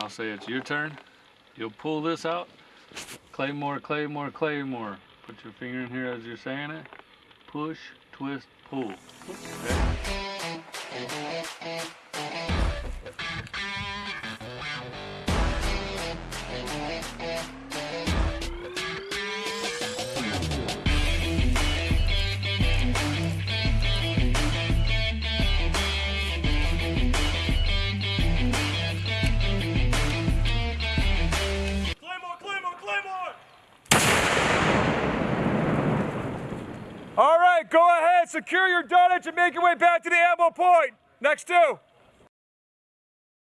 I'll say it's your turn. You'll pull this out. Claymore, Claymore, Claymore. Put your finger in here as you're saying it. Push, twist, pull. Okay? Go ahead, secure your dunnage and make your way back to the ammo point. Next two.